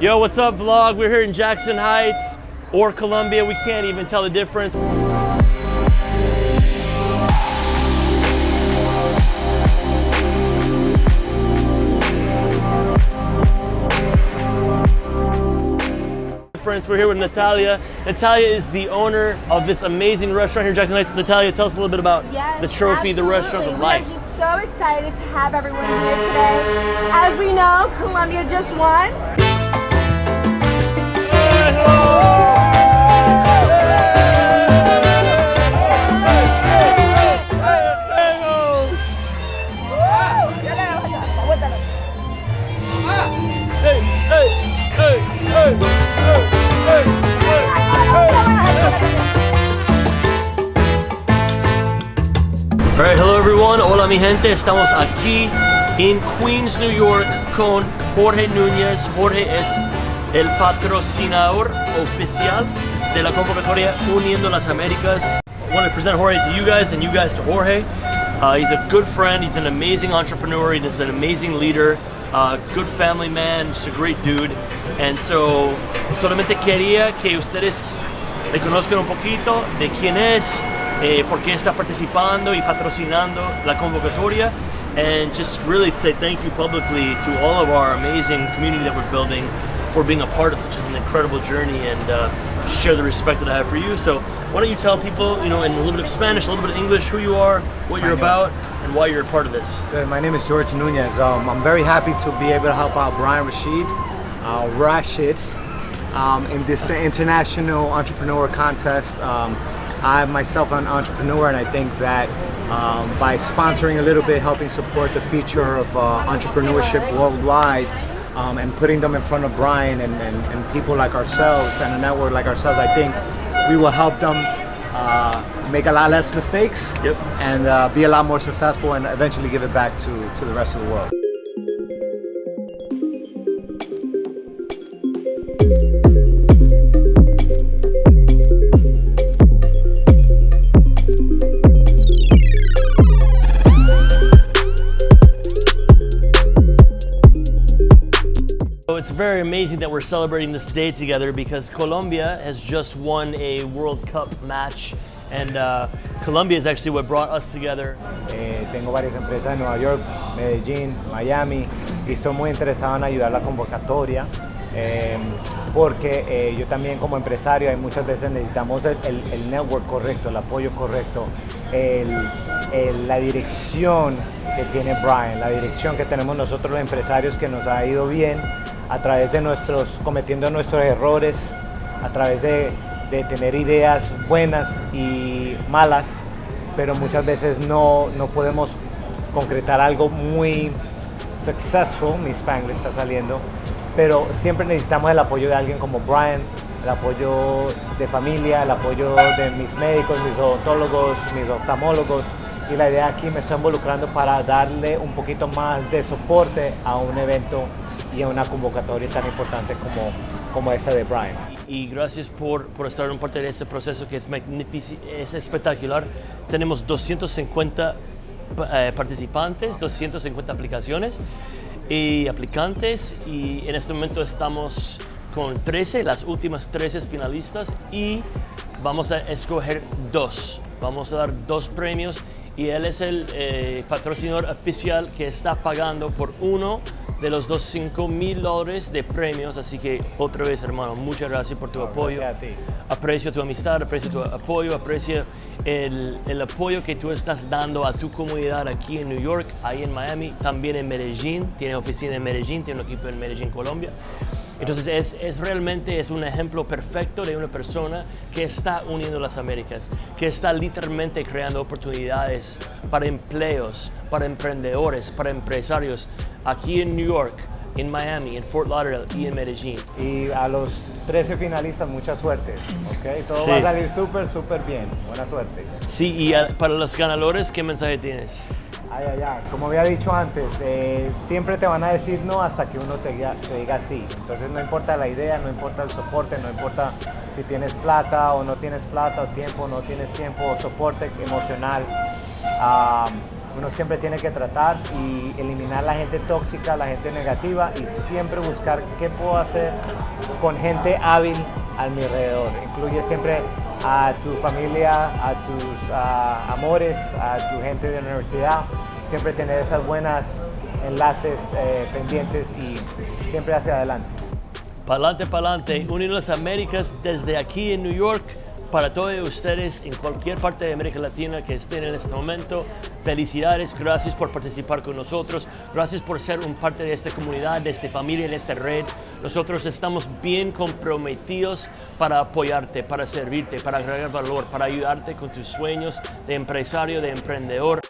Yo, what's up, vlog? We're here in Jackson Heights or Columbia. We can't even tell the difference. Friends, we're here with Natalia. Natalia is the owner of this amazing restaurant here in Jackson Heights. Natalia, tell us a little bit about Yes, the trophy, the restaurant, the life. We are just so excited to have everyone here today. As we know, Columbia just won. Hello everyone. Hola mi gente. Estamos aquí en Queens, New York con Jorge Núñez. Jorge es el patrocinador oficial de la convocatoria Uniendo las Américas. I want to present Jorge to you guys and you guys to Jorge. Uh, he's a good friend. He's an amazing entrepreneur. He's an amazing leader. Uh, good family man. Just a great dude. And so, solamente quería que ustedes le conozcan un poquito de quién es, eh, por qué está participando y patrocinando la convocatoria, and just really to say thank you publicly to all of our amazing community that we're building for being a part of such an incredible journey and uh, share the respect that I have for you. So why don't you tell people, you know, in a little bit of Spanish, a little bit of English, who you are, what you're about, and why you're a part of this. Good. My name is George Nunez. Um, I'm very happy to be able to help out Brian Rashid, uh, Rashid, um, in this international entrepreneur contest. Um, I myself am an entrepreneur, and I think that um, by sponsoring a little bit, helping support the future of uh, entrepreneurship worldwide, um, and putting them in front of Brian and, and, and people like ourselves and a network like ourselves, I think we will help them uh, make a lot less mistakes Yep. and uh, be a lot more successful and eventually give it back to, to the rest of the world. It's very amazing that we're celebrating this day together because Colombia has just won a World Cup match, and uh, Colombia is actually what brought us together. Eh, tengo varias empresas en Nueva York, Medellín, Miami y estoy muy interesado en ayudar la convocatoria eh, porque eh, yo también como empresario hay muchas veces necesitamos el, el- el network correcto, el apoyo correcto, el- la dirección que tiene Brian, la dirección que tenemos nosotros los empresarios que nos ha ido bien a través de nuestros, cometiendo nuestros errores, a través de, de tener ideas buenas y malas, pero muchas veces no, no podemos concretar algo muy successful, mi Spanglish está saliendo, pero siempre necesitamos el apoyo de alguien como Brian, el apoyo de familia, el apoyo de mis médicos, mis odontólogos, mis oftalmólogos, y la idea aquí me estoy involucrando para darle un poquito más de soporte a un evento y a una convocatoria tan importante como, como esa de Brian. Y gracias por, por estar en parte de ese proceso que es es espectacular. Tenemos 250 pa- eh, participantes, 250 aplicaciones y aplicantes y en este momento estamos con 13, las últimas 13 finalistas y vamos a escoger dos. Vamos a dar dos premios y él es el eh, patrocinador oficial que está pagando por uno de los dos 5 mil dólares de premios. Así que otra vez, hermano, muchas gracias por tu apoyo. gracias a ti. Aprecio tu amistad, aprecio tu apoyo, aprecio el, el apoyo que tú estás dando a tu comunidad aquí en New York, ahí en Miami, también en Medellín. Tiene oficina en Medellín, tiene un equipo en Medellín, Colombia. Entonces es, es realmente es un ejemplo perfecto de una persona que está uniendo las Américas, que está literalmente creando oportunidades para empleos, para emprendedores, para empresarios aquí en New York, en Miami, en Fort Lauderdale y en Medellín. Y a los 13 finalistas, mucha suerte. ¿ok? Todo Sí. va a salir súper, súper bien. Buena suerte. Sí, y para los ganadores, ¿qué mensaje tienes? Ay, ay, ay. Como había dicho antes, eh, siempre te van a decir no hasta que uno te, diga- sí. Entonces no importa la idea, no importa el soporte, no importa si tienes plata o no tienes plata, o tiempo no tienes tiempo, o soporte emocional. Uno siempre tiene que tratar y eliminar la gente tóxica, la gente negativa y siempre buscar qué puedo hacer con gente hábil a mi alrededor. Incluye siempre a tu familia, a tus ah, amores, a tu gente de la universidad, siempre tener esas buenas enlaces eh, pendientes y siempre hacia adelante. Pa'lante, pa'lante, unir las Américas desde aquí en New York para todos ustedes en cualquier parte de América Latina que estén en este momento. Felicidades, gracias por participar con nosotros, gracias por ser un parte de esta comunidad, de esta familia, de esta red. Nosotros estamos bien comprometidos para apoyarte, para servirte, para agregar valor, para ayudarte con tus sueños de empresario, de emprendedor.